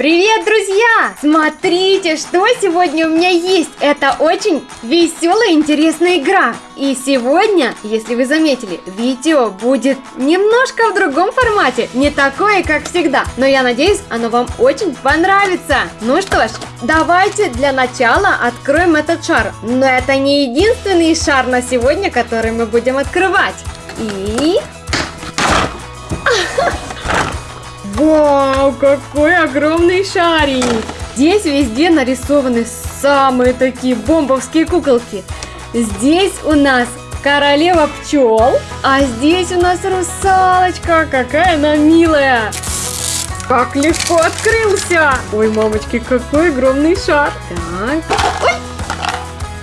Привет, друзья! Смотрите, что сегодня у меня есть. Это очень веселая, интересная игра. И сегодня, если вы заметили, видео будет немножко в другом формате. Не такое, как всегда. Но я надеюсь, оно вам очень понравится. Ну что ж, давайте для начала откроем этот шар. Но это не единственный шар на сегодня, который мы будем открывать. И... Вау, какой огромный шарик! Здесь везде нарисованы самые такие бомбовские куколки. Здесь у нас королева пчел, а здесь у нас русалочка. Какая она милая! Как легко открылся! Ой, мамочки, какой огромный шар! Так. Ой!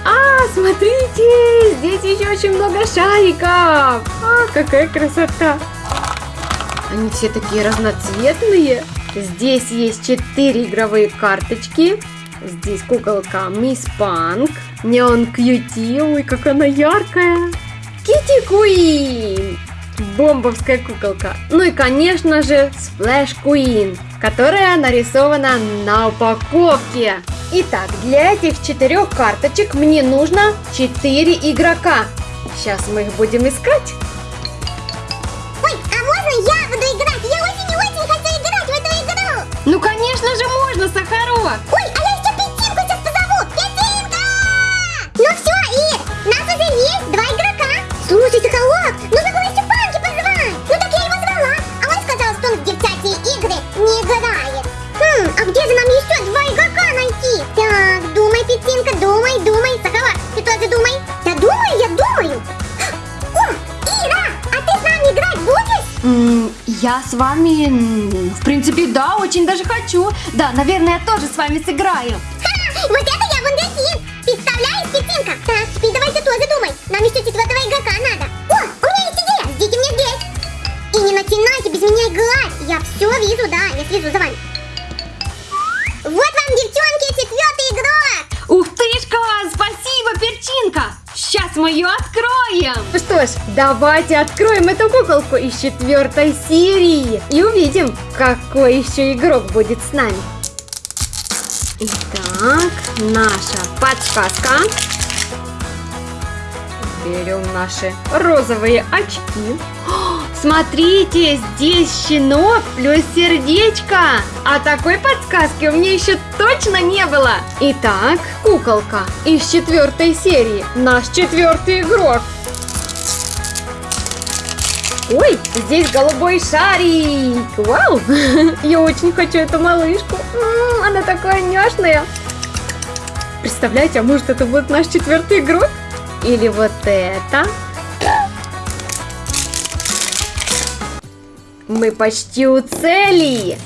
А, смотрите, здесь еще очень много шариков! А, какая красота! Они все такие разноцветные. Здесь есть четыре игровые карточки. Здесь куколка Miss Punk. Neon Q.T.. Ой, как она яркая. Kitty Queen. Бомбовская куколка. Ну и, конечно же, Splash Queen, которая нарисована на упаковке. Итак, для этих четырех карточек мне нужно четыре игрока. Сейчас мы их будем искать. Ну, конечно же, можно, Сахарок! Ой, а я еще Петинку сейчас позову! Петинка! Ну все, Ир, нас уже есть два игрока. Слушай, Сахарок, нужно было еще Панки позвать. Ну так я его звала, а он сказал, что он в девчачьи игры не играет. Я с вами, в принципе, да, очень даже хочу. Да, наверное, я тоже с вами сыграю. Ха, вот это я вундеркинд. Представляешь, Петинка? Так, теперь давайте тоже думай. Нам еще четвертого игрока надо. О, у меня есть идея. Ждите меня здесь. И не начинайте без меня играть. Я все вижу, да, я слежу за вами. Вот вам, девчонки, четвертый игрок. Ух тышка, спасибо, перчинка. Сейчас мы ее откроем. Ну что ж, давайте откроем эту куколку из четвертой серии. И увидим, какой еще игрок будет с нами. Итак, наша подсказка. Берем наши розовые очки. О, смотрите, здесь щенок плюс сердечко. А такой подсказки у меня еще точно не было. Итак, куколка из четвертой серии. Наш четвертый игрок. Ой, здесь голубой шарик. Вау, я очень хочу эту малышку. Она такая няшная. Представляете, а может это будет наш четвертый игрок? Или вот это? Мы почти у цели.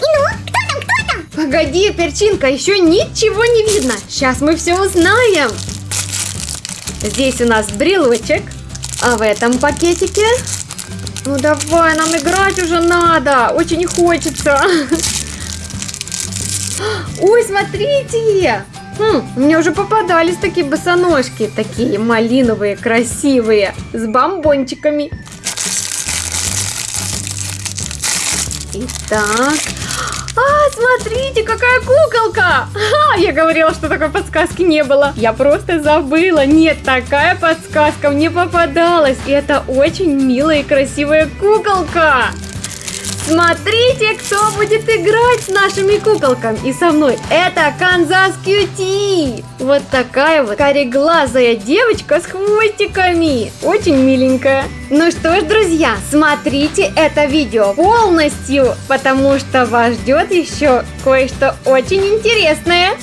Ну, кто там, кто там? Погоди, перчинка, еще ничего не видно. Сейчас мы все узнаем. Здесь у нас брелочек, а в этом пакетике... Ну давай, нам играть уже надо, очень хочется. Ой, смотрите! Хм, мне уже попадались такие босоножки, такие малиновые, красивые, с бомбончиками. Итак, а, смотрите, какая куколка! А, я говорила, что такой подсказки не было. Я просто забыла. Нет, такая подсказка мне попадалась. И это очень милая и красивая куколка. Смотрите, кто будет играть с нашими куколками и со мной. Это Канзас Кьюти. Вот такая вот кореглазая девочка с хвостиками. Очень миленькая. Ну что ж, друзья, смотрите это видео полностью, потому что вас ждет еще кое-что очень интересное.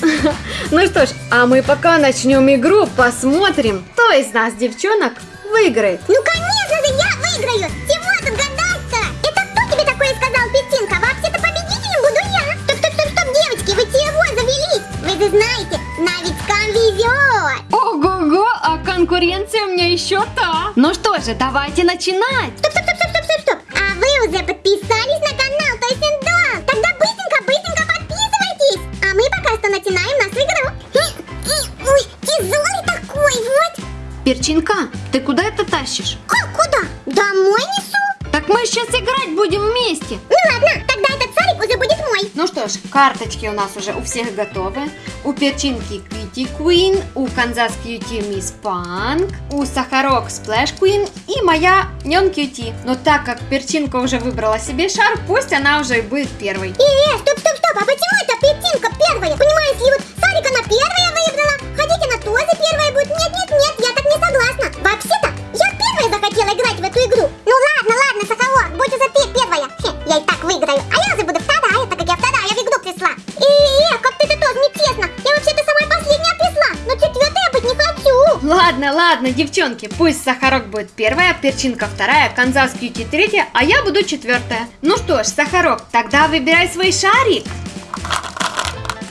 Ну что ж, а мы пока начнем игру, посмотрим, кто из нас, девчонок, выиграет. Ну, конечно же, я выиграю. Новичкам везет. Ого-го, а конкуренция у меня еще та. Ну что же, давайте начинать. Стоп, стоп, стоп, стоп, стоп, стоп. А вы уже подписались на канал Тойсен Дом? Тогда быстренько, быстренько подписывайтесь. А мы пока что начинаем нашу игру. Ой, тяжелый такой, вот. Перчинка, ты куда это тащишь? Как, куда? Домой несу? Так мы сейчас играть будем вместе. Что ж, карточки у нас уже у всех готовы. У перчинки Kitty Queen, у Канзас Cutie Miss Punk, у Сахарок Splash Queen и моя Neon Q.T.. Но так как перчинка уже выбрала себе шар, пусть она уже и будет первой. Э, э, стоп, стоп, стоп, а почему это Перчинка первая? Понимаю, если вот шарик она первая выбрала, хотите она тоже первая будет? Нет, нет, Ладно, девчонки, пусть Сахарок будет первая, Перчинка вторая, Канзас Кьюти третья, а я буду четвертая. Ну что ж, Сахарок, тогда выбирай свой шарик.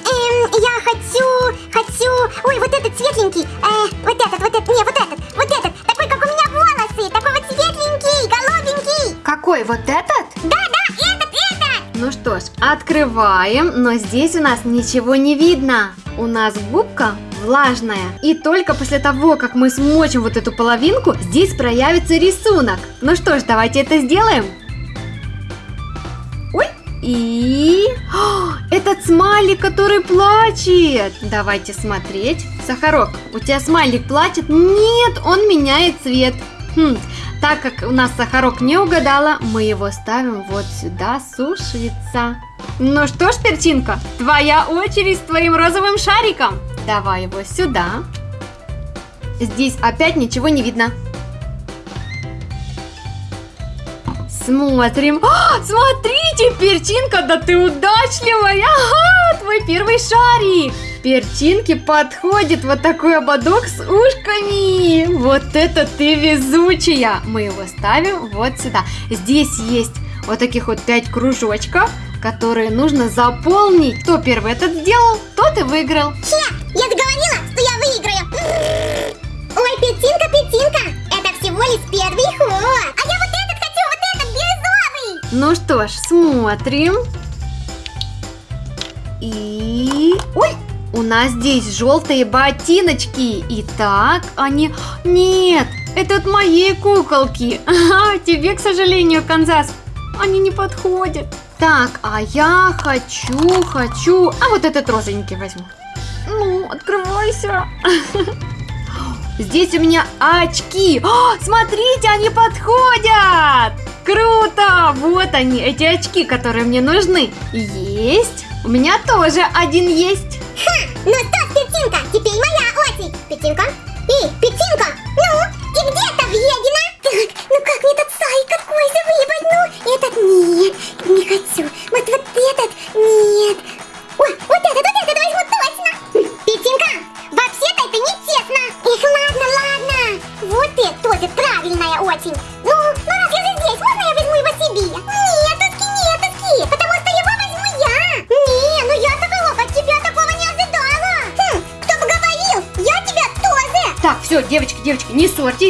Эм, я хочу, хочу, ой, вот этот светленький, э, вот этот, вот этот, не, вот этот, вот этот, такой, как у меня волосы, такой вот светленький, голубенький. Какой, вот этот? Да, да, этот, этот. Ну что ж, открываем, но здесь у нас ничего не видно. У нас губка влажная. И только после того, как мы смочим вот эту половинку, здесь проявится рисунок. Ну что ж, давайте это сделаем. Ой, и... О, этот смайлик, который плачет. Давайте смотреть. Сахарок, у тебя смайлик плачет? Нет, он меняет цвет. Хм, так как у нас Сахарок не угадала, мы его ставим вот сюда сушиться. Ну что ж, Перчинка, твоя очередь с твоим розовым шариком. Давай его сюда. Здесь опять ничего не видно. Смотрим. А, смотрите, Перчинка, да ты удачливая. Ага, твой первый шарик. Перчинке подходит вот такой ободок с ушками. Вот это ты везучая. Мы его ставим вот сюда. Здесь есть вот таких вот 5 кружочков, которые нужно заполнить. Кто первый этот сделал, тот и выиграл. Хе, я же говорила, что я выиграю. Ой, петинка, петинка, это всего лишь первый ход. А я вот этот хочу, вот этот бирюзовый. Ну что ж, смотрим. И... Ой, у нас здесь желтые ботиночки. Итак, они... Нет, это от моей куколки. Ага, тебе, к сожалению, Канзас, они не подходят. Так, а я хочу, хочу... А вот этот розовенький возьму. Ну, открывайся. Здесь у меня очки. О, смотрите, они подходят. Круто! Вот они, эти очки, которые мне нужны. Есть. У меня тоже один есть. Ха, ну что,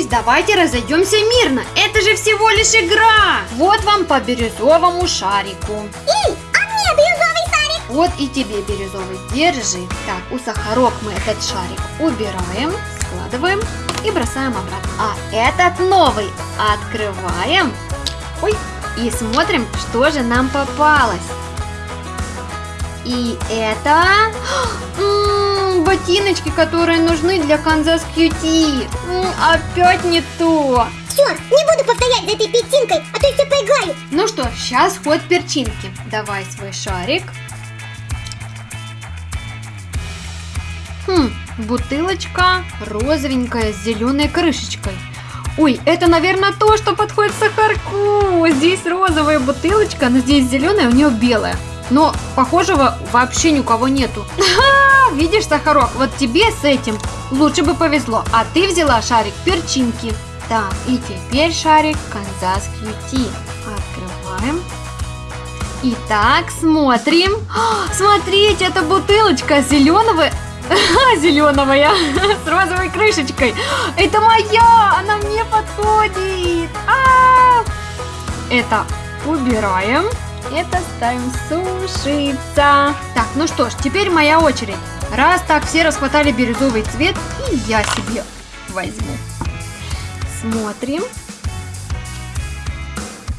давайте разойдемся мирно. Это же всего лишь игра. Вот вам по бирюзовому шарику. Эй, а мне бирюзовый шарик. Вот и тебе бирюзовый. Держи. Так, у сахарок мы этот шарик убираем, складываем и бросаем обратно. А этот новый открываем. Ой, и смотрим, что же нам попалось. И это ботиночки, которые нужны для Канзас Кьюти. Опять не то. Все, не буду повторять за этой петинкой, а то еще поиграю. Ну что, сейчас ход перчинки. Давай свой шарик. Хм, бутылочка розовенькая с зеленой крышечкой. Ой, это, наверное, то, что подходит сахарку. Здесь розовая бутылочка, но здесь зеленая, у нее белая. Но похожего вообще ни у кого нету. Ха, видишь, Сахарок, вот тебе с этим лучше бы повезло. А ты взяла шарик перчинки. Так, и теперь шарик Канзас Кьюти. Открываем. Итак, смотрим. А, Смотрите, это бутылочка зеленого... Зеленого я с розовой крышечкой. Это моя, она мне подходит. А! Это убираем. Это ставим сушиться. Так, ну что ж, теперь моя очередь. Раз так все расхватали бирюзовый цвет, и я себе возьму. Смотрим.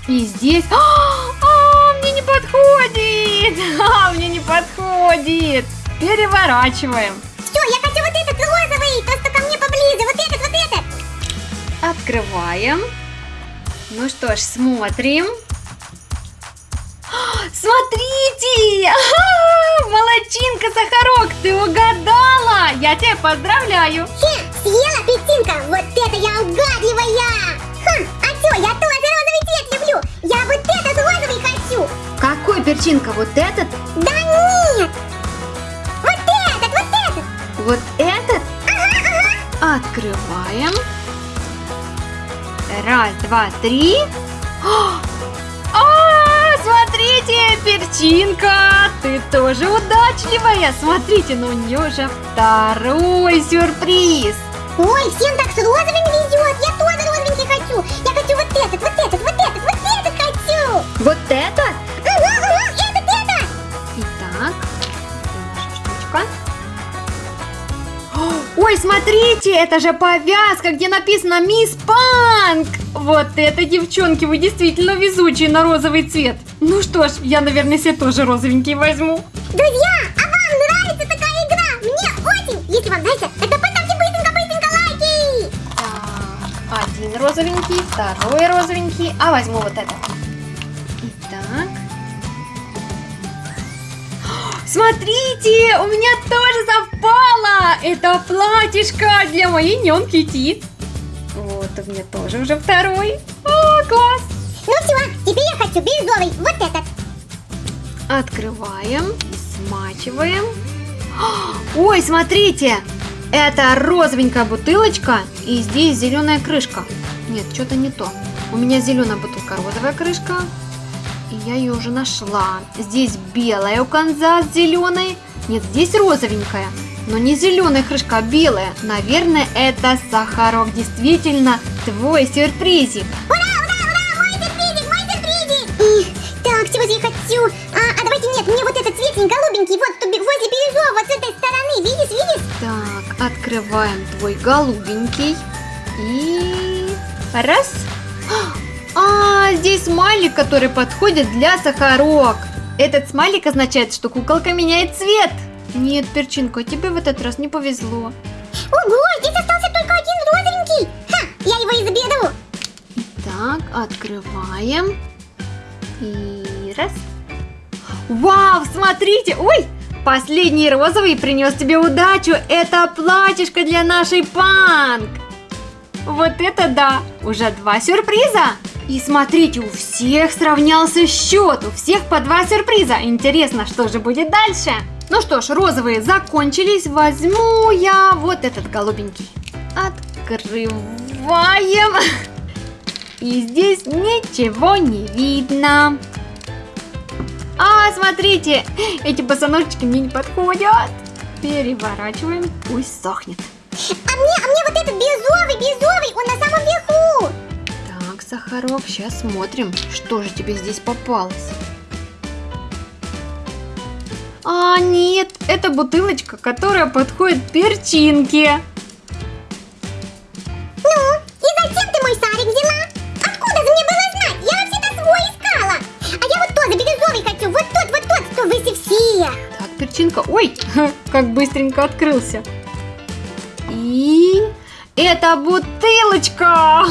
И здесь... А, а, мне не подходит! А, мне не подходит. Переворачиваем. Все, я хочу вот этот розовый, то, что ко мне поближе. Вот этот, вот этот. Открываем. Ну что ж, смотрим. Смотрите! Ага, молодчинка, Сахарок, ты угадала! Я тебя поздравляю! Хе, съела пятинка, вот это я угадливая. Хм, а что, я тоже розовый цвет люблю. Я вот этот розовый хочу. Какой перчинка? Вот этот? Да нет. Вот этот, вот этот. Вот этот? Ага, ага. Открываем. Раз, два, три. А, смотрите, перчинка, ты тоже удачливая. Смотрите, но у нее уже второй сюрприз. Ой, всем так с розовыми везет. Я тоже розовенький хочу. Я хочу вот этот, вот этот, вот этот, вот этот хочу. Вот этот? Ага, ага, этот, этот. Итак, наша штучка? Ой, смотрите, это же повязка, где написано «Мисс Панк». Вот это, девчонки, вы действительно везучие на розовый цвет. Ну что ж, я, наверное, себе тоже розовенький возьму. Друзья, а вам нравится такая игра? Мне очень. Если вам нравится, тогда поставьте быстренько-быстренько лайки. Так, один розовенький, второй розовенький, а возьму вот этот. Итак. Смотрите, у меня тоже совпало! Это платьишко для моей нянки Тит. Вот, у меня тоже уже второй. О, класс! Ну все, теперь я хочу бирюзовый, вот этот. Открываем, смачиваем. Ой, смотрите! Это розовенькая бутылочка, и здесь зеленая крышка. Нет, что-то не то. У меня зеленая бутылка, розовая крышка. И я ее уже нашла. Здесь белая у конца с зеленой. Нет, здесь розовенькая. Но не зеленая крышка, а белая. Наверное, это сахарок. Действительно, твой сюрпризик. Ура, так, чего же я хочу? А, а давайте нет, мне вот этот цветень голубенький, вот бе- возле бирюзового, вот с этой стороны, видишь, видишь? Так, открываем твой голубенький. И... Раз. А, здесь смайлик, который подходит для сахарок. Этот смайлик означает, что куколка меняет цвет. Нет, перчинка, тебе в этот раз не повезло. Ого, здесь остался только один розовенький. Ха, я его и заберу. Так, открываем. И раз. Вау, смотрите! Ой, последний розовый принес тебе удачу. Это платьишко для нашей панк. Вот это да! Уже два сюрприза! И смотрите, у всех сравнялся счет, у всех по два сюрприза. Интересно, что же будет дальше? Ну что ж, розовые закончились. Возьму я вот этот голубенький. Открываем. И здесь ничего не видно. А, смотрите, эти босоножечки мне не подходят. Переворачиваем, пусть сохнет. А мне, а мне вот этот бирюзовый, бирюзовый, он на самом верху. Так, Сахарок, сейчас смотрим, что же тебе здесь попалось. А, нет, это бутылочка, которая подходит перчинке. Так, перчинка, ой, как быстренько открылся. И это бутылочка,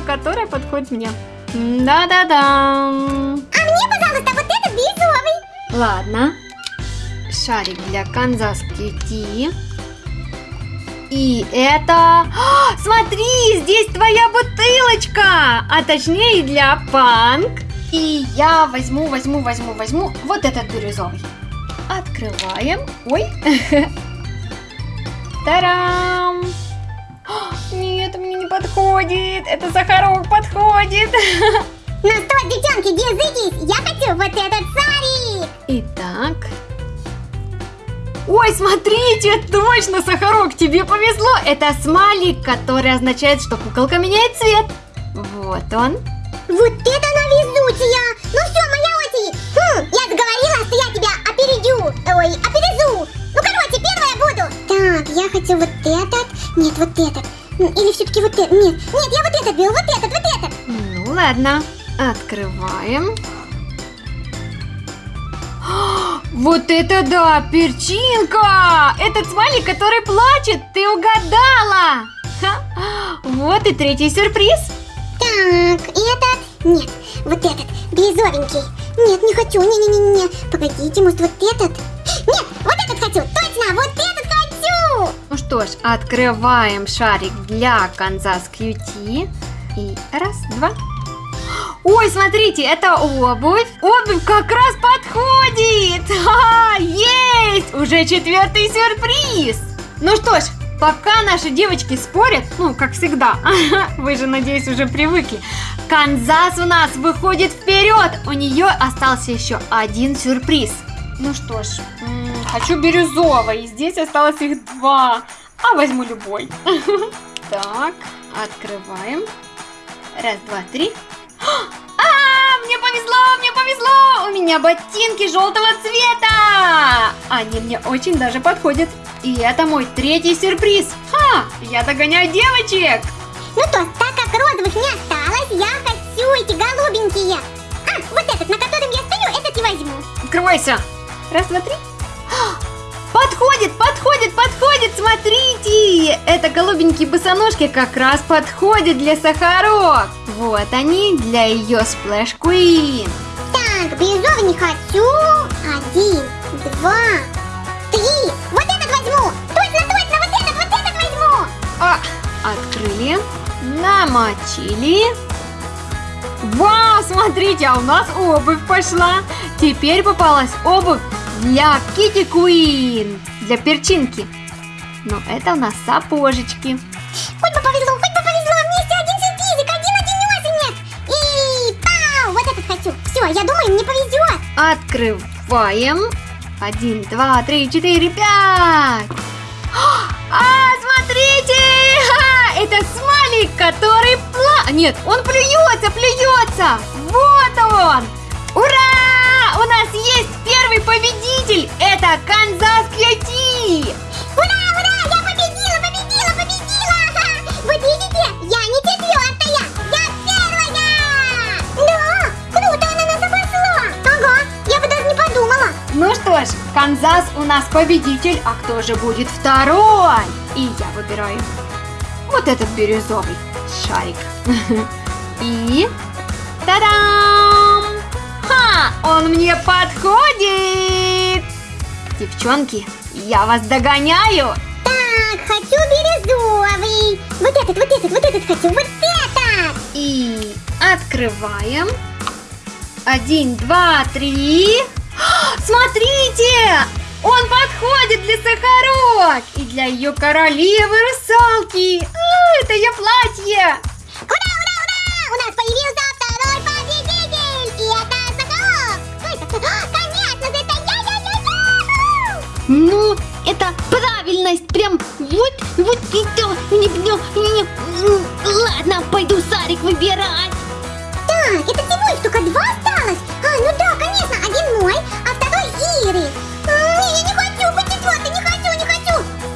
которая подходит мне. Да-да-да. А мне, пожалуйста, вот этот бирюзовый. Ладно. Шарик для Канзас Кити. И это... А, смотри, здесь твоя бутылочка! А точнее для панк. И я возьму, возьму, возьму, возьму вот этот бирюзовый. Открываем. Ой. Тарам! Нет, мне не подходит. Это сахарок подходит. Ну что, девчонки, держитесь, я хочу вот этот шарик. Итак. Ой, смотрите, точно, Сахарок, тебе повезло. Это смайлик, который означает, что куколка меняет цвет. Вот он. Вот это она везучая. Ой, опережу. Ну, короче, первая буду. Так, я хочу вот этот. Нет, вот этот. Или все-таки вот этот. Нет, нет, я вот этот беру, вот этот, вот этот. Ну ладно, открываем. Вот это да, перчинка! Этот смайлик, который плачет, ты угадала! Ха. Вот и третий сюрприз. Так, этот? Нет, вот этот, бирюзовенький. Нет, не хочу, не-не-не-не. Погодите, может вот этот? Нет, вот этот хочу, точно, вот этот хочу! Ну что ж, открываем шарик для Канзас Кьюти. И раз, два. Ой, смотрите, это обувь. Обувь как раз подходит. Ха, есть! Уже четвертый сюрприз. Ну что ж, пока наши девочки спорят, ну, как всегда, вы же, надеюсь, уже привыкли, Канзас у нас выходит вперед. У нее остался еще один сюрприз. Ну что ж, м, хочу бирюзовый. Здесь осталось их два. А возьму любой. Так, открываем. Раз, два, три. А, мне повезло, мне повезло! У меня ботинки желтого цвета! Они мне очень даже подходят. И это мой третий сюрприз. Ха! Я догоняю девочек! Ну то, так как розовых не осталось, я хочу эти голубенькие. А, вот этот, на котором я стою, этот и возьму. Открывайся! Раз, два, три. Подходит, подходит, подходит, смотрите! Это голубенькие босоножки как раз подходят для Сахарок. Вот они для ее Сплэш Queen. Так, бирюзовый не хочу. Один, два, три. Вот этот возьму. Точно, точно, вот этот, вот этот возьму. А, открыли, намочили. Вау, смотрите, а у нас обувь пошла. Теперь попалась обувь для Кити Куин, для перчинки. Но это у нас сапожечки. Хоть бы повезло, хоть бы повезло. Вместе один сюрпризик, один одинесенек. И пау, вот этот хочу. Все, я думаю, мне повезет. Открываем. Один, два, три, четыре, пять. А, смотрите! Это смайлик, который пла... Нет, он плюется, плюется. Вот он. Ура! У нас есть первый победитель. Это Канзас Кьюти. Ура, ура, я победила, победила, победила. Вот видите, я не четвертая, я первая. Да, круто она нас обошла. Ага, я бы даже не подумала. Ну что ж, Канзас у нас победитель, а кто же будет второй? И я выбираю вот этот бирюзовый шарик. И... Та-дам! Он мне подходит! Девчонки, я вас догоняю! Так, хочу бирюзовый. Вот этот, вот этот, вот этот хочу, вот этот. И открываем. Один, два, три. А, Смотрите! Он подходит для Сахарок и для ее королевы русалки. А, это ее платье. Кто это? А, Конечно же, это я-я-я-я! Ну, это правильность, прям вот, вот не, не, не, м, ладно, пойду Сарик выбирать. Так, это всего лишь только два осталось. А, ну да, конечно, один мой, а второй Иры. А, не, я не хочу быть четвертой, не хочу, не хочу.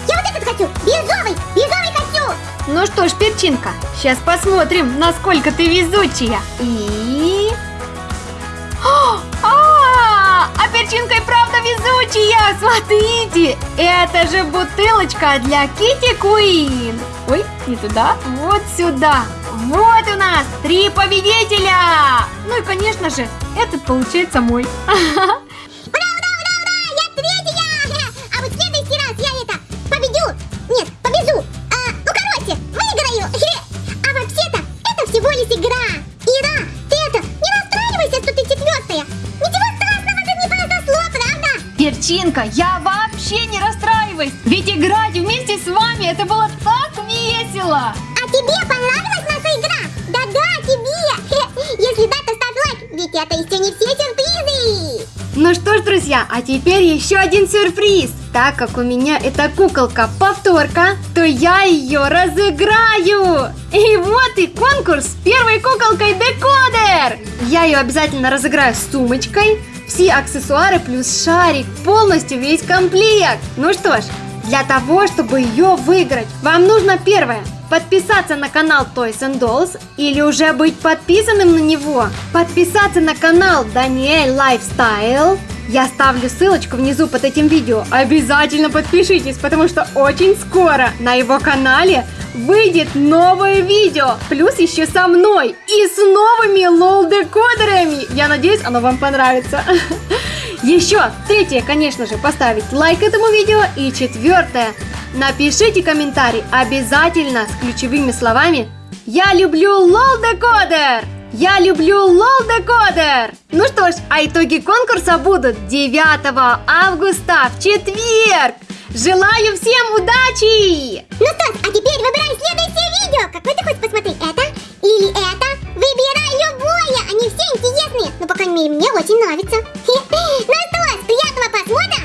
Я вот этот хочу, бирюзовый, бирюзовый хочу. Ну что ж, перчинка, сейчас посмотрим, насколько ты везучая. И... везучая! Смотрите, это же бутылочка для Кити Куин. Ой, не туда, вот сюда. Вот у нас три победителя! Ну и, конечно же, этот получается мой. Перчинка, я вообще не расстраиваюсь, ведь играть вместе с вами это было так весело. А тебе понравилась наша игра? Да-да, тебе! Если да, то ставь лайк, ведь это еще не все сюрпризы! Ну что ж, друзья, а теперь еще один сюрприз. Так как у меня эта куколка повторка, то я ее разыграю. И вот и конкурс с первой куколкой Декодер. Я ее обязательно разыграю с сумочкой, все аксессуары плюс шарик, полностью весь комплект. Ну что ж, для того, чтобы ее выиграть, вам нужно первое подписаться на канал Toys and Dolls или уже быть подписанным на него, подписаться на канал Даниэль Lifestyle, Я ставлю ссылочку внизу под этим видео. Обязательно подпишитесь, потому что очень скоро на его канале выйдет новое видео. Плюс еще со мной и с новыми LOL-декодерами. Я надеюсь, оно вам понравится. Еще третье, конечно же, поставить лайк этому видео. И четвертое, напишите комментарий обязательно с ключевыми словами «Я люблю LOL-декодер!» Я люблю LOL-декодер! Ну что ж, а итоги конкурса будут 9 августа в четверг! Желаю всем удачи! Ну что ж, а теперь выбирай следующее видео. Какое ты хочешь посмотреть? Это или это? Выбирай любое, а они все интересные, но, по крайней мере, мне очень нравится. Ну что, с приятного просмотра!